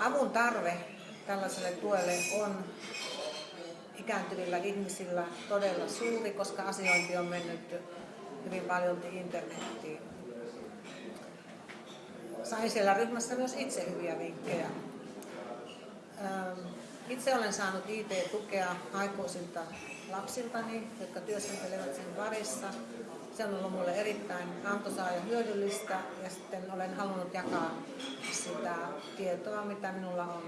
avun tarve tällaiselle tuelle on ikääntyvillä ihmisillä todella suuri, koska asiointi on mennyt hyvin paljon internettiin. Sain siellä ryhmässä myös itse hyviä vinkkejä. Itse olen saanut IT-tukea aikuisilta lapsiltani, jotka työskentelevät sen parissa. Se on ollut minulle erittäin antoisaa ja hyödyllistä ja sitten olen halunnut jakaa sitä tietoa, mitä minulla on.